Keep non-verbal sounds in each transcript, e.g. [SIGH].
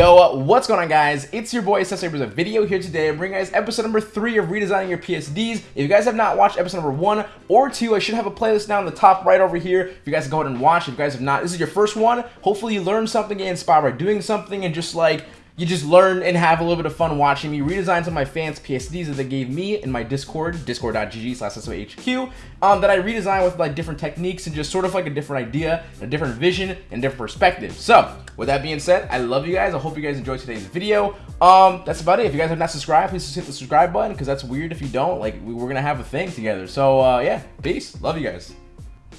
Yo, what's going on guys? It's your boy Sensei with a video here today. I'm bringing guys episode number 3 of redesigning your PSDs. If you guys have not watched episode number 1 or 2, I should have a playlist down in the top right over here. If you guys go ahead and watch. If you guys have not, this is your first one. Hopefully you learned something, get inspired by doing something and just like you just learn and have a little bit of fun watching me redesign some of my fans PSDs that they gave me in my Discord, discord.gg slash SOHQ, um, that I redesigned with like different techniques and just sort of like a different idea, a different vision, and different perspective. So, with that being said, I love you guys. I hope you guys enjoyed today's video. Um, that's about it. If you guys have not subscribed, please just hit the subscribe button because that's weird if you don't. Like, we're to have a thing together. So, uh, yeah, peace. Love you guys.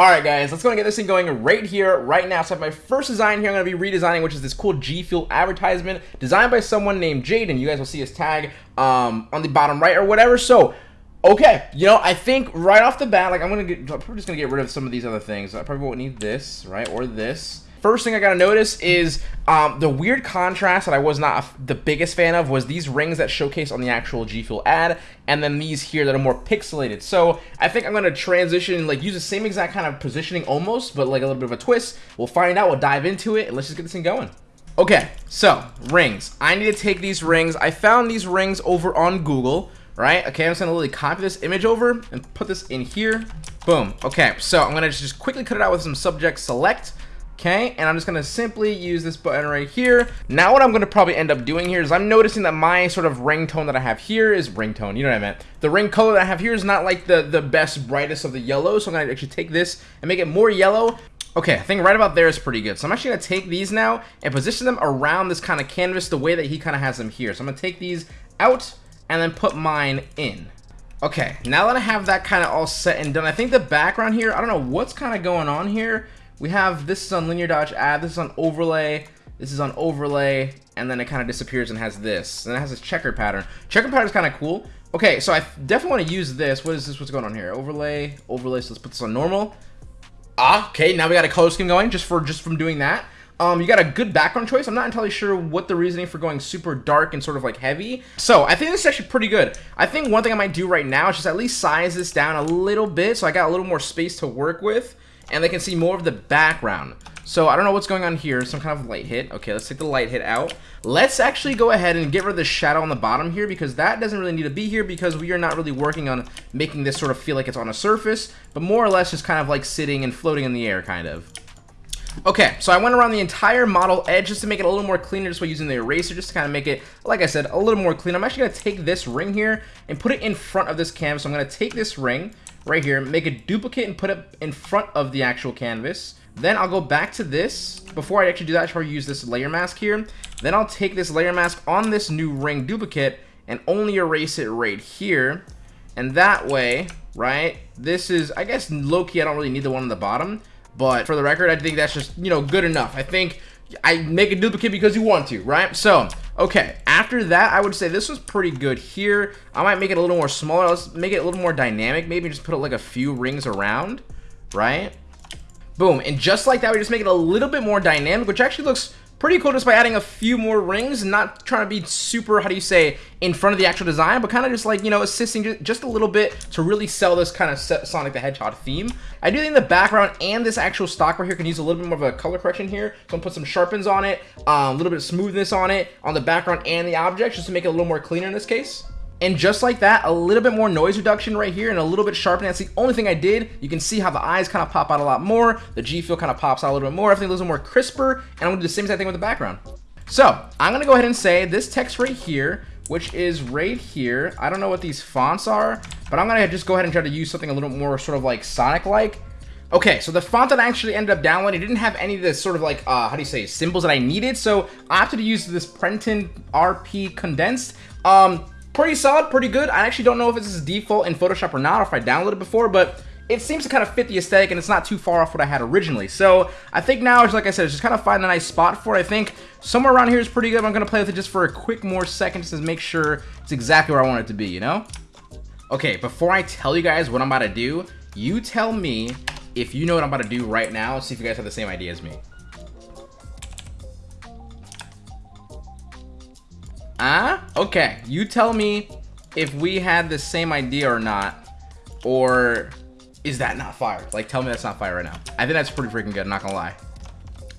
Alright guys, let's go and get this thing going right here, right now. So my first design here I'm going to be redesigning, which is this cool G Fuel advertisement designed by someone named Jaden. You guys will see his tag um, on the bottom right or whatever. So, okay, you know, I think right off the bat, like I'm going to get, I'm probably just going to get rid of some of these other things. I probably won't need this, right, or this. First thing I gotta notice is um, the weird contrast that I was not the biggest fan of was these rings that showcase on the actual G Fuel ad, and then these here that are more pixelated. So I think I'm gonna transition, like use the same exact kind of positioning almost, but like a little bit of a twist. We'll find out, we'll dive into it, and let's just get this thing going. Okay, so rings. I need to take these rings. I found these rings over on Google, right? Okay, I'm just gonna literally copy this image over and put this in here. Boom. Okay, so I'm gonna just quickly cut it out with some subject select. Okay, and I'm just gonna simply use this button right here. Now what I'm gonna probably end up doing here is I'm noticing that my sort of ringtone that I have here is ringtone, you know what I meant. The ring color that I have here is not like the, the best brightest of the yellow, so I'm gonna actually take this and make it more yellow. Okay, I think right about there is pretty good. So I'm actually gonna take these now and position them around this kind of canvas the way that he kind of has them here. So I'm gonna take these out and then put mine in. Okay, now that I have that kind of all set and done, I think the background here, I don't know what's kind of going on here, we have this is on linear dodge add, this is on overlay, this is on overlay, and then it kind of disappears and has this. And it has this checker pattern. Checker pattern is kind of cool. Okay, so I definitely want to use this. What is this? What's going on here? Overlay, overlay. So let's put this on normal. Ah, okay. Now we got a color scheme going just for just from doing that. Um, you got a good background choice. I'm not entirely sure what the reasoning for going super dark and sort of like heavy. So I think this is actually pretty good. I think one thing I might do right now is just at least size this down a little bit so I got a little more space to work with and they can see more of the background. So I don't know what's going on here. Some kind of light hit. Okay, let's take the light hit out. Let's actually go ahead and get rid of the shadow on the bottom here because that doesn't really need to be here because we are not really working on making this sort of feel like it's on a surface, but more or less just kind of like sitting and floating in the air kind of. Okay, so I went around the entire model edge just to make it a little more cleaner just by using the eraser just to kind of make it, like I said, a little more clean. I'm actually going to take this ring here and put it in front of this canvas. So I'm going to take this ring, right here, make a duplicate and put it in front of the actual canvas. Then I'll go back to this. Before I actually do that, I should probably use this layer mask here. Then I'll take this layer mask on this new ring duplicate and only erase it right here. And that way, right, this is, I guess, low-key, I don't really need the one on the bottom. But for the record, I think that's just, you know, good enough. I think I make a duplicate because you want to, right? So, okay, after that, I would say this was pretty good here. I might make it a little more smaller. Let's make it a little more dynamic. Maybe just put like a few rings around, right? Boom, and just like that, we just make it a little bit more dynamic, which actually looks pretty cool just by adding a few more rings not trying to be super, how do you say, in front of the actual design, but kind of just like, you know, assisting just a little bit to really sell this kind of Sonic the Hedgehog theme. I do think the background and this actual stock right here can use a little bit more of a color correction here. So I'm gonna put some sharpens on it, um, a little bit of smoothness on it, on the background and the objects, just to make it a little more cleaner in this case. And just like that, a little bit more noise reduction right here and a little bit sharpening. That's the only thing I did. You can see how the eyes kind of pop out a lot more. The G Fuel kind of pops out a little bit more. Everything a little more crisper. And I'm to do the same exact thing with the background. So I'm to go ahead and say this text right here, which is right here. I don't know what these fonts are, but I'm to just go ahead and try to use something a little more sort of like Sonic-like. Okay, so the font that I actually ended up downloading didn't have any of the sort of like, uh, how do you say, symbols that I needed. So I opted to use this Prenton RP condensed. Um, pretty solid, pretty good. I actually don't know if this is default in Photoshop or not, or if I downloaded before, but it seems to kind of fit the aesthetic and it's not too far off what I had originally. So I think now, like I said, it's just kind of find a nice spot for it. I think somewhere around here is pretty good. I'm going to play with it just for a quick more second just to make sure it's exactly where I want it to be, you know? Okay, before I tell you guys what I'm about to do, you tell me if you know what I'm about to do right now. See if you guys have the same idea as me. Ah, okay. You tell me if we had the same idea or not, or is that not fire? Like, tell me that's not fire right now. I think that's pretty freaking good, I'm not gonna lie.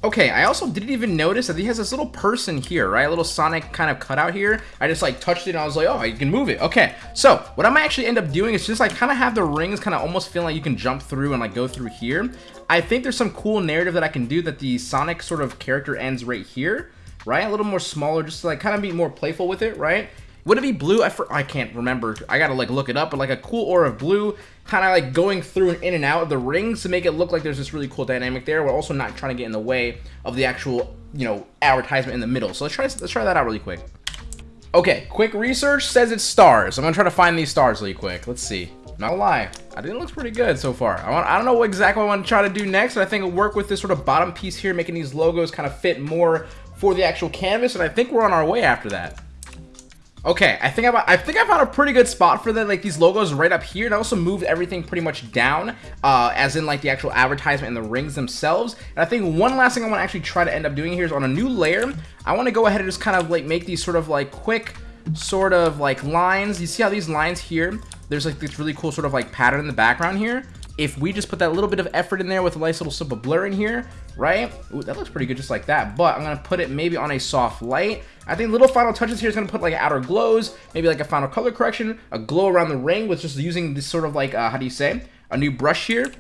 Okay, I also didn't even notice that he has this little person here, right? A little Sonic kind of cutout here. I just like touched it and I was like, oh, you can move it. Okay, so what I might actually end up doing is just like kind of have the rings kind of almost feeling like you can jump through and like go through here. I think there's some cool narrative that I can do that the Sonic sort of character ends right here, right? A little more smaller, just to like kind of be more playful with it, right? Would it be blue? I, for, I can't remember. I gotta like look it up, but like a cool aura of blue, kind of like going through and in and out of the rings to make it look like there's this really cool dynamic there. We're also not trying to get in the way of the actual, you know, advertisement in the middle. So let's try let's try that out really quick. Okay, quick research says it's stars. I'm gonna try to find these stars really quick. Let's see. Not gonna lie, I think it looks pretty good so far. I, want, I don't know what exactly I want to try to do next, but I think it'll work with this sort of bottom piece here, making these logos kind of fit more for the actual canvas, and I think we're on our way after that. Okay, I think I, I think I found a pretty good spot for the like these logos right up here, and I also moved everything pretty much down, uh, as in like the actual advertisement and the rings themselves. And I think one last thing I want to actually try to end up doing here is on a new layer, I want to go ahead and just kind of like make these sort of like quick sort of like lines. You see how these lines here? There's like this really cool sort of like pattern in the background here if we just put that little bit of effort in there with a nice little simple blur in here, right? Ooh, that looks pretty good just like that. But I'm going to put it maybe on a soft light. I think little final touches here is going to put like outer glows, maybe like a final color correction, a glow around the ring with just using this sort of like, uh, how do you say, a new brush here.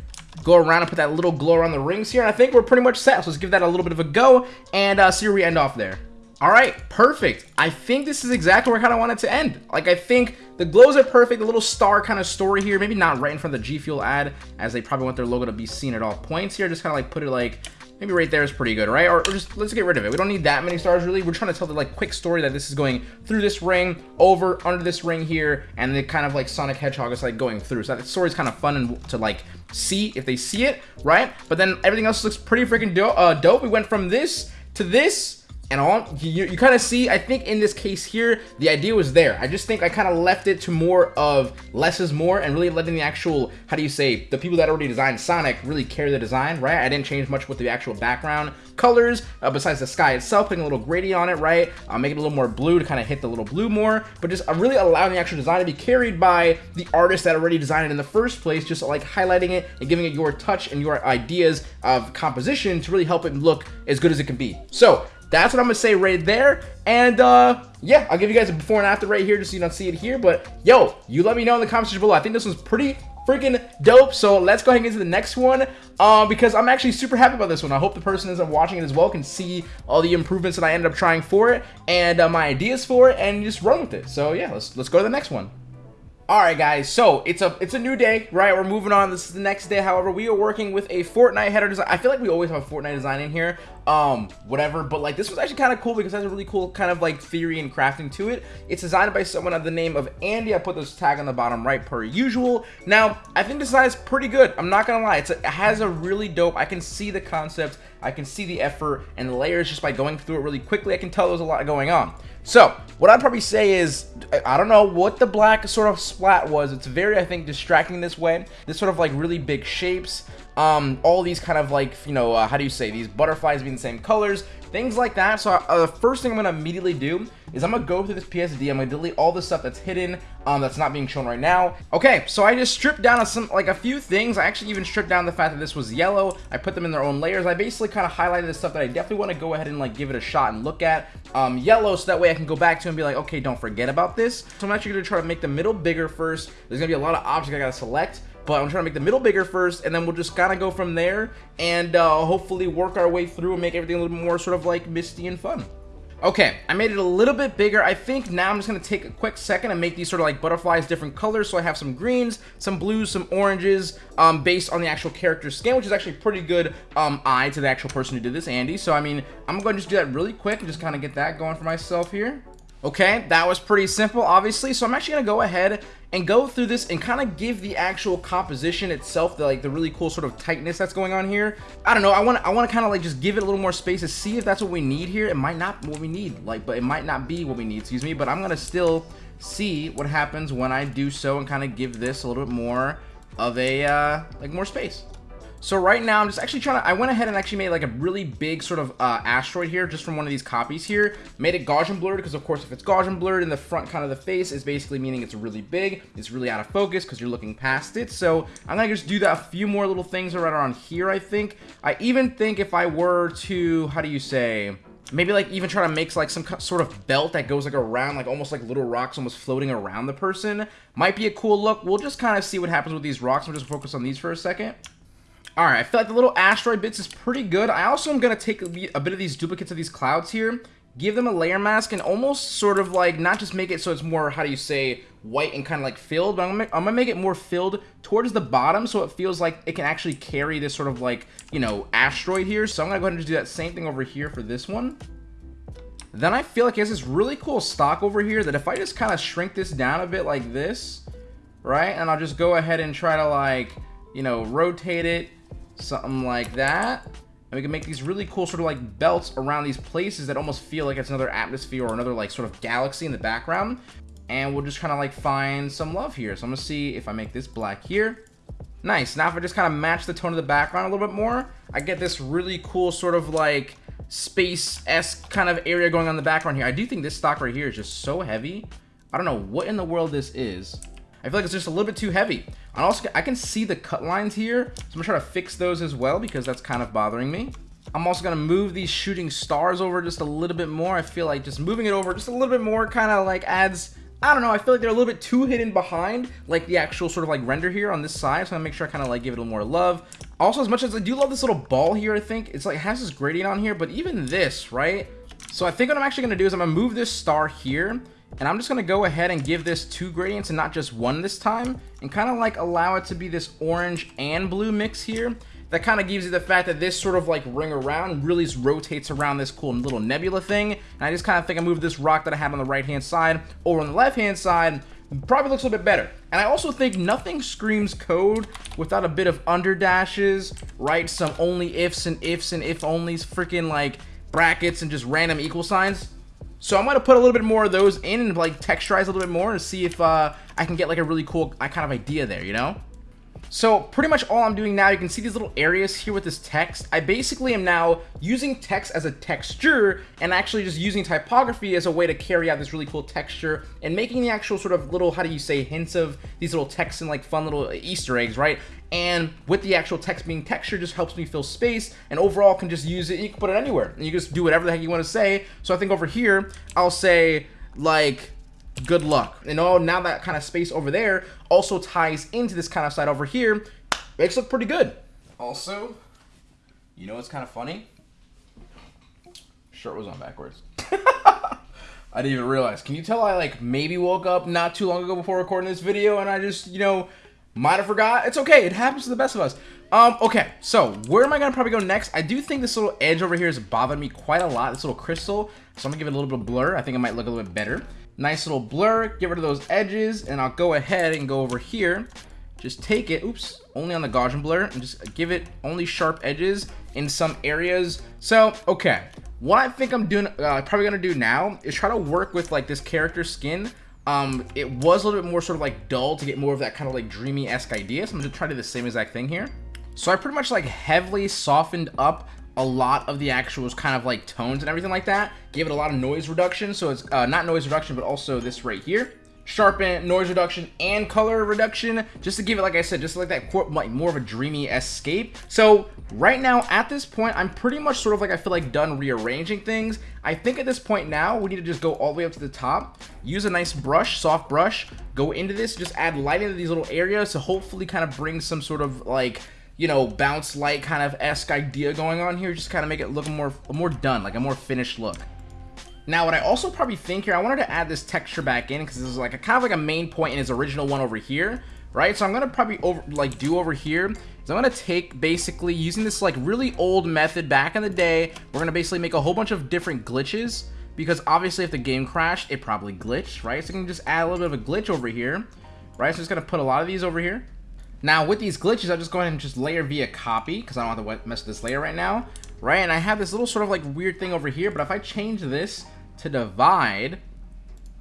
Go around and put that little glow around the rings here. And I think we're pretty much set. So let's give that a little bit of a go and uh, see where we end off there. All right, perfect. I think this is exactly where I kind of want it to end. Like, I think the glows are perfect. The little star kind of story here. Maybe not right in front of the G Fuel ad, as they probably want their logo to be seen at all points here. Just kind of like put it like, maybe right there is pretty good, right? Or, or, just, let's get rid of it. We don't need that many stars, really. We're trying to tell the, like, quick story that this is going through this ring, over, under this ring here, and then kind of, like, Sonic Hedgehog is, like, going through. So that story is kind of fun and to, like, see if they see it, right? But then everything else looks pretty freaking do uh, dope. We went from this to this and all you, you kind of see i think in this case here the idea was there. I just think i kind of left it to more of less is more and really letting the actual how do you say the people that already designed sonic really carry the design right? I didn't change much with the actual background colors uh, besides the sky itself putting a little gradient on it right? Uh, making it a little more blue to kind of hit the little blue more but just uh, really allowing the actual design to be carried by the artist that already designed it in the first place just like highlighting it and giving it your touch and your ideas of composition to really help it look as good as it can be. So that's what I'm gonna say right there. And uh, yeah, I'll give you guys a before and after right here just so you don't see it here. But yo, you let me know in the comments below. I think this was pretty freaking dope. So let's go ahead and get to the next one uh, because I'm actually super happy about this one. I hope the person that's watching it as well can see all the improvements that I ended up trying for it and uh, my ideas for it and just run with it. So yeah, let's let's go to the next one. All right, guys. So it's a it's a new day, right? We're moving on. This is the next day. However, we are working with a Fortnite header design. I feel like we always have a Fortnite design in here, um, whatever. But like this was actually kind of cool because it has a really cool kind of like theory and crafting to it. It's designed by someone of the name of Andy. I put this tag on the bottom right per usual. Now I think this design is pretty good. I'm not gonna lie. A, it has a really dope. I can see the concept. I can see the effort and the layers just by going through it really quickly. I can tell there's a lot going on. So, what I'd probably say is, I don't know what the black sort of splat was. It's very, I think, distracting this way. This sort of like really big shapes. Um, all these kind of like, you know, uh, how do you say, these butterflies being the same colors things like that. So uh, the first thing I'm going to immediately do is I'm going to go through this PSD. I'm going to delete all the stuff that's hidden, um, that's not being shown right now. Okay, so I just stripped down some, like a few things. I actually even stripped down the fact that this was yellow. I put them in their own layers. I basically kind of highlighted the stuff that I definitely want to go ahead and like give it a shot and look at. Um, yellow, so that way I can go back to and be like, okay, don't forget about this. So I'm actually going to try to make the middle bigger first. There's going to be a lot of objects I got to select but I'm trying to make the middle bigger first and then we'll just kind of go from there and uh, hopefully work our way through and make everything a little more sort of like misty and fun. Okay, I made it a little bit bigger. I think now I'm just to take a quick second and make these sort of like butterflies different colors. So I have some greens, some blues, some oranges um, based on the actual character skin, which is actually pretty good um, eye to the actual person who did this, Andy. So, I mean, I'm going to just do that really quick and just kind of get that going for myself here. Okay, that was pretty simple, obviously. So I'm actually going to go ahead and go through this and kind of give the actual composition itself, the, like the really cool sort of tightness that's going on here. I don't know. I want I want to kind of like just give it a little more space to see if that's what we need here. It might not what we need, like, but it might not be what we need, excuse me. But I'm going to still see what happens when I do so and kind of give this a little bit more of a, uh, like more space. So right now, I'm just actually trying to, I went ahead and actually made like a really big sort of uh, asteroid here, just from one of these copies here. Made it Gaussian blurred, because of course, if it's Gaussian blurred in the front kind of the face, is basically meaning it's really big. It's really out of focus, because you're looking past it. So I'm to just do that a few more little things right around here, I think. I even think if I were to, how do you say maybe like even try to make like some sort of belt that goes like around like almost like little rocks almost floating around the person might be a cool look we'll just kind of see what happens with these rocks we'll just focus on these for a second Alright, I feel like the little asteroid bits is pretty good. I also am going to take a bit of these duplicates of these clouds here, give them a layer mask, and almost sort of like, not just make it so it's more, how do you say, white and kind of like filled, but I'm going to make it more filled towards the bottom so it feels like it can actually carry this sort of like, you know, asteroid here. So I'm going to go ahead and just do that same thing over here for this one. Then I feel like it has this really cool stock over here that if I just kind of shrink this down a bit like this, right, and I'll just go ahead and try to like, you know, rotate it, something like that. And we can make these really cool sort of like belts around these places that almost feel like it's another atmosphere or another like sort of galaxy in the background. And we'll just kind of like find some love here. So I'm to see if I make this black here. Nice. Now if I just kind of match the tone of the background a little bit more, I get this really cool sort of like space-esque kind of area going on in the background here. I do think this stock right here is just so heavy. I don't know what in the world this is. I feel like it's just a little bit too heavy. And also, I can see the cut lines here, so I'm gonna try to fix those as well because that's kind of bothering me. I'm also gonna move these shooting stars over just a little bit more. I feel like just moving it over just a little bit more kind of like adds, I don't know, I feel like they're a little bit too hidden behind like the actual sort of like render here on this side. So I'm gonna make sure I kind of like give it a little more love. Also, as much as I do love this little ball here, I think it's like it has this gradient on here, but even this, right? So I think what I'm actually gonna do is I'm gonna move this star here and I'm just going to go ahead and give this two gradients and not just one this time. And kind of like allow it to be this orange and blue mix here. That kind of gives you the fact that this sort of like ring around really rotates around this cool little nebula thing. And I just kind of think I moved this rock that I have on the right hand side over on the left hand side. Probably looks a little bit better. And I also think nothing screams code without a bit of under dashes, right? Some only ifs and ifs and if onlys, freaking like brackets and just random equal signs. So I'm going to put a little bit more of those in and like texturize a little bit more and see if uh, I can get like a really cool kind of idea there, you know? So pretty much all I'm doing now, you can see these little areas here with this text. I basically am now using text as a texture and actually just using typography as a way to carry out this really cool texture and making the actual sort of little, how do you say, hints of these little texts and like fun little Easter eggs, right? And with the actual text being texture just helps me fill space and overall can just use it. You can put it anywhere and you just do whatever the heck you want to say. So I think over here, I'll say like, good luck. And oh, now that kind of space over there also ties into this kind of side over here. Makes look pretty good. Also, you know what's kind of funny? Shirt was on backwards. [LAUGHS] I didn't even realize. Can you tell I like maybe woke up not too long ago before recording this video and I just, you know, might have forgot. It's okay. It happens to the best of us. Um, okay, so where am I gonna probably go next? I do think this little edge over here is bothering me quite a lot, this little crystal. So I'm gonna give it a little bit of blur. I think it might look a little bit better. Nice little blur, get rid of those edges, and I'll go ahead and go over here. Just take it, oops, only on the Gaussian blur, and just give it only sharp edges in some areas. So, okay, what I think I'm doing, uh, probably gonna do now is try to work with like this character skin. Um, it was a little bit more sort of like dull to get more of that kind of like dreamy-esque idea. So I'm gonna try to do the same exact thing here. So I pretty much like heavily softened up a lot of the actual kind of like tones and everything like that. Gave it a lot of noise reduction. So it's uh, not noise reduction, but also this right here. Sharpen, noise reduction, and color reduction, just to give it, like I said, just like that like more of a dreamy escape. So right now, at this point, I'm pretty much sort of like I feel like done rearranging things. I think at this point now, we need to just go all the way up to the top, use a nice brush, soft brush, go into this, just add light into these little areas to hopefully kind of bring some sort of like you know, bounce light kind of esque idea going on here. Just kind of make it look more, more done, like a more finished look. Now, what I also probably think here, I wanted to add this texture back in because this is like a kind of like a main point in his original one over here, right? So I'm gonna probably over like do over here is I'm gonna take basically using this like really old method back in the day. We're gonna basically make a whole bunch of different glitches because obviously if the game crashed, it probably glitched, right? So I can just add a little bit of a glitch over here, right? So I'm just gonna put a lot of these over here. Now, with these glitches, I'll just go ahead and just layer via copy, because I don't want to mess with this layer right now, right? And I have this little sort of like weird thing over here, but if I change this to divide,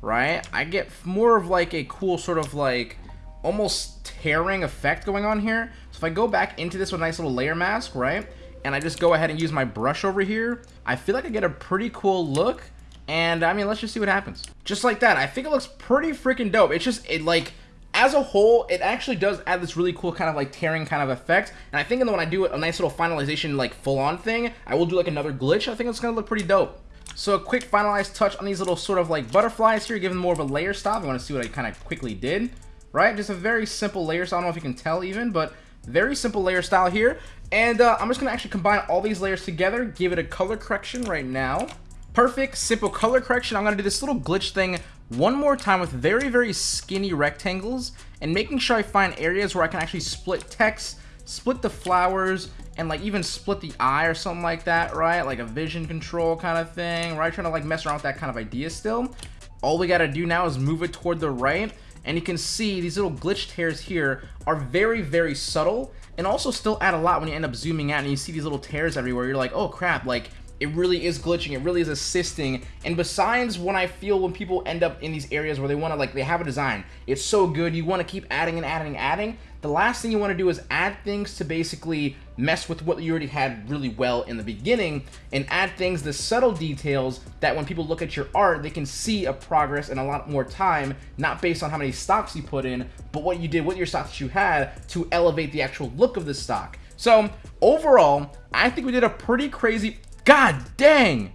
right, I get more of like a cool sort of like almost tearing effect going on here. So if I go back into this with a nice little layer mask, right? And I just go ahead and use my brush over here, I feel like I get a pretty cool look. And I mean, let's just see what happens. Just like that. I think it looks pretty freaking dope. It's just, it like, as a whole, it actually does add this really cool kind of like tearing kind of effect. And I think when I do a nice little finalization, like full on thing, I will do like another glitch. I think it's going to look pretty dope. So a quick finalized touch on these little sort of like butterflies here, giving more of a layer style. I want to see what I kind of quickly did, right? Just a very simple layer style. I don't know if you can tell even, but very simple layer style here. And uh, I'm just going to actually combine all these layers together, give it a color correction right now. Perfect, simple color correction. I'm to do this little glitch thing one more time with very, very skinny rectangles and making sure I find areas where I can actually split text, split the flowers, and like even split the eye or something like that, right? Like a vision control kind of thing, right? Trying to like mess around with that kind of idea still. All we got to do now is move it toward the right. And you can see these little glitch tears here are very, very subtle and also still add a lot when you end up zooming out and you see these little tears everywhere. You're like, oh crap, like it really is glitching. It really is assisting. And besides when I feel when people end up in these areas where they want to, like, they have a design, it's so good, you want to keep adding and adding and adding, the last thing you want to do is add things to basically mess with what you already had really well in the beginning and add things, the subtle details that when people look at your art, they can see a progress and a lot more time, not based on how many stocks you put in, but what you did with your stocks you had to elevate the actual look of the stock. So overall, I think we did a pretty crazy, god dang.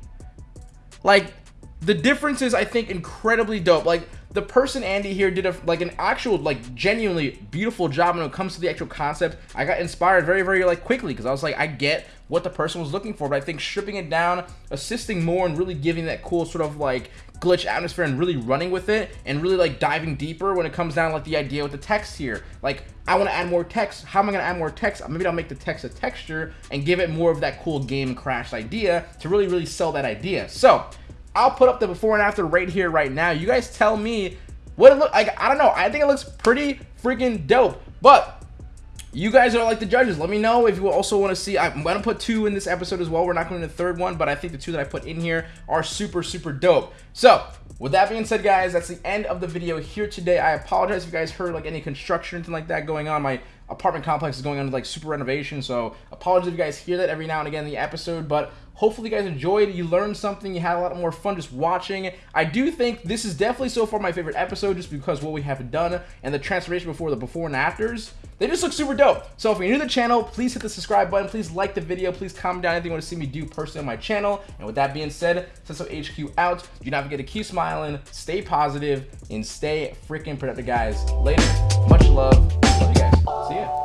Like the difference is, I think, incredibly dope. Like the person Andy here did a like an actual like genuinely beautiful job when it comes to the actual concept. I got inspired very very like quickly because I was like I get what the person was looking for, but I think stripping it down, assisting more, and really giving that cool sort of like glitch atmosphere and really running with it and really like diving deeper when it comes down like the idea with the text here. Like I want to add more text. How am I going to add more text? Maybe I'll make the text a texture and give it more of that cool game crash idea to really really sell that idea. So I'll put up the before and after right here, right now. You guys tell me what it look like. I don't know. I think it looks pretty freaking dope. But you guys are like the judges. Let me know if you also want to see. I'm going to put two in this episode as well. We're not going to the third one, but I think the two that I put in here are super, super dope. So, with that being said, guys, that's the end of the video here today. I apologize if you guys heard like any construction or anything like that going on. My apartment complex is going on like super renovation, so apologies if you guys hear that every now and again in the episode, but Hopefully you guys enjoyed, you learned something, you had a lot more fun just watching. I do think this is definitely so far my favorite episode just because what we have done and the transformation before the before and afters, they just look super dope. So if you're new to the channel, please hit the subscribe button, please like the video, please comment down anything you want to see me do personally on my channel. And with that being said, Cesso HQ out. Do not forget to keep smiling, stay positive, and stay freaking productive, guys. Later. Much love. See ya.